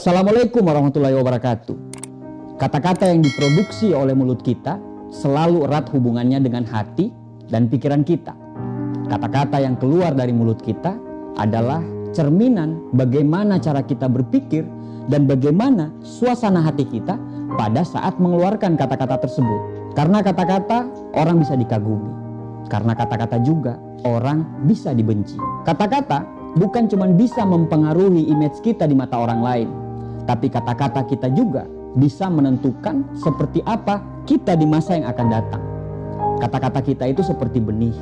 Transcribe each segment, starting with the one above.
Assalamualaikum warahmatullahi wabarakatuh. Kata-kata yang diproduksi oleh mulut kita selalu erat hubungannya dengan hati dan pikiran kita. Kata-kata yang keluar dari mulut kita adalah cerminan bagaimana cara kita berpikir dan bagaimana suasana hati kita pada saat mengeluarkan kata-kata tersebut. Karena kata-kata orang bisa dikagumi. Karena kata-kata juga orang bisa dibenci. Kata-kata bukan cuma bisa mempengaruhi image kita di mata orang lain, tapi kata-kata kita juga bisa menentukan seperti apa kita di masa yang akan datang. Kata-kata kita itu seperti benih.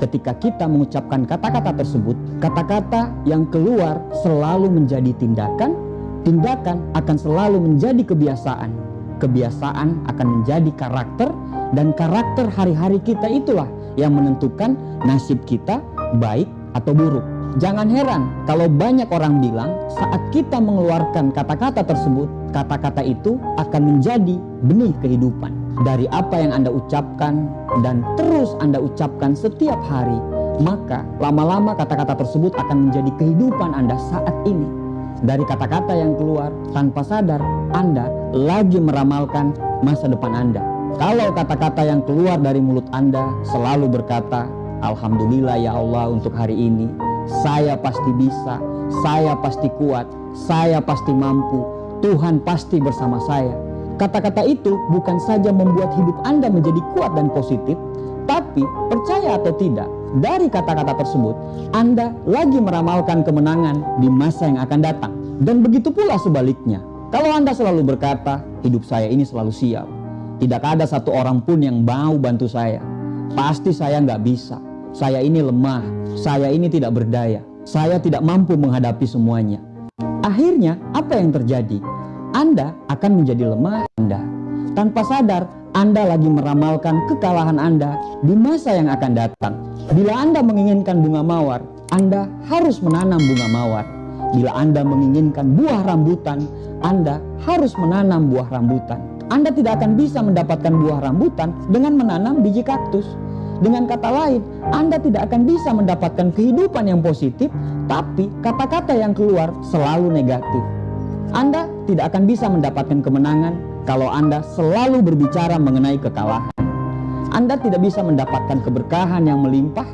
Ketika kita mengucapkan kata-kata tersebut, kata-kata yang keluar selalu menjadi tindakan, tindakan akan selalu menjadi kebiasaan. Kebiasaan akan menjadi karakter, dan karakter hari-hari kita itulah yang menentukan nasib kita baik atau buruk. Jangan heran kalau banyak orang bilang saat kita mengeluarkan kata-kata tersebut, kata-kata itu akan menjadi benih kehidupan. Dari apa yang Anda ucapkan dan terus Anda ucapkan setiap hari, maka lama-lama kata-kata tersebut akan menjadi kehidupan Anda saat ini. Dari kata-kata yang keluar tanpa sadar, Anda lagi meramalkan masa depan Anda. Kalau kata-kata yang keluar dari mulut Anda selalu berkata, Alhamdulillah ya Allah untuk hari ini, saya pasti bisa, saya pasti kuat, saya pasti mampu, Tuhan pasti bersama saya. Kata-kata itu bukan saja membuat hidup Anda menjadi kuat dan positif, tapi percaya atau tidak, dari kata-kata tersebut, Anda lagi meramalkan kemenangan di masa yang akan datang. Dan begitu pula sebaliknya, kalau Anda selalu berkata, hidup saya ini selalu siap. Tidak ada satu orang pun yang mau bantu saya. Pasti saya nggak bisa. Saya ini lemah, saya ini tidak berdaya, saya tidak mampu menghadapi semuanya. Akhirnya apa yang terjadi? Anda akan menjadi lemah Anda. Tanpa sadar, Anda lagi meramalkan kekalahan Anda di masa yang akan datang. Bila Anda menginginkan bunga mawar, Anda harus menanam bunga mawar. Bila Anda menginginkan buah rambutan, Anda harus menanam buah rambutan. Anda tidak akan bisa mendapatkan buah rambutan dengan menanam biji kaktus. Dengan kata lain, Anda tidak akan bisa mendapatkan kehidupan yang positif, tapi kata-kata yang keluar selalu negatif. Anda tidak akan bisa mendapatkan kemenangan kalau Anda selalu berbicara mengenai kekalahan. Anda tidak bisa mendapatkan keberkahan yang melimpah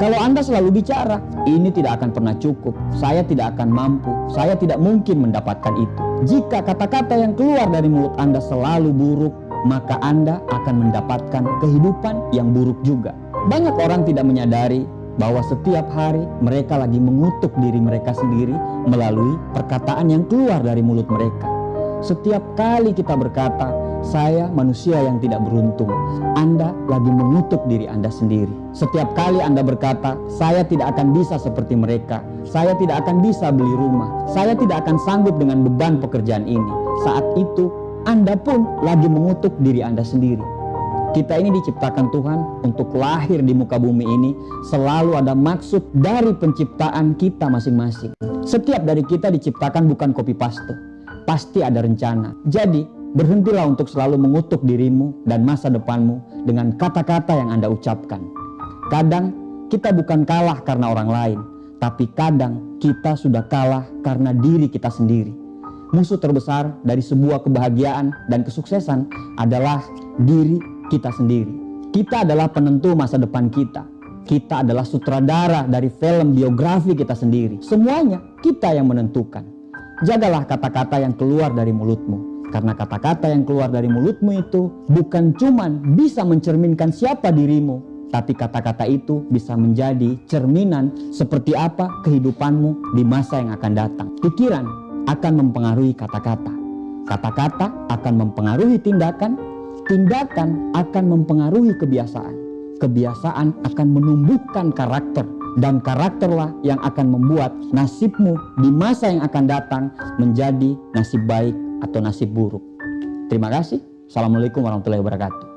kalau Anda selalu bicara, ini tidak akan pernah cukup, saya tidak akan mampu, saya tidak mungkin mendapatkan itu. Jika kata-kata yang keluar dari mulut Anda selalu buruk, maka Anda akan mendapatkan kehidupan yang buruk juga. Banyak orang tidak menyadari bahwa setiap hari mereka lagi mengutuk diri mereka sendiri melalui perkataan yang keluar dari mulut mereka. Setiap kali kita berkata, saya manusia yang tidak beruntung. Anda lagi mengutuk diri Anda sendiri. Setiap kali Anda berkata, saya tidak akan bisa seperti mereka. Saya tidak akan bisa beli rumah. Saya tidak akan sanggup dengan beban pekerjaan ini. Saat itu anda pun lagi mengutuk diri Anda sendiri. Kita ini diciptakan Tuhan untuk lahir di muka bumi ini selalu ada maksud dari penciptaan kita masing-masing. Setiap dari kita diciptakan bukan copy paste. Pasti ada rencana. Jadi, berhentilah untuk selalu mengutuk dirimu dan masa depanmu dengan kata-kata yang Anda ucapkan. Kadang kita bukan kalah karena orang lain, tapi kadang kita sudah kalah karena diri kita sendiri musuh terbesar dari sebuah kebahagiaan dan kesuksesan adalah diri kita sendiri. Kita adalah penentu masa depan kita. Kita adalah sutradara dari film biografi kita sendiri. Semuanya kita yang menentukan. Jagalah kata-kata yang keluar dari mulutmu. Karena kata-kata yang keluar dari mulutmu itu bukan cuman bisa mencerminkan siapa dirimu, tapi kata-kata itu bisa menjadi cerminan seperti apa kehidupanmu di masa yang akan datang. Pikiran akan mempengaruhi kata-kata. Kata-kata akan mempengaruhi tindakan, tindakan akan mempengaruhi kebiasaan. Kebiasaan akan menumbuhkan karakter dan karakterlah yang akan membuat nasibmu di masa yang akan datang menjadi nasib baik atau nasib buruk. Terima kasih. Assalamualaikum warahmatullahi wabarakatuh.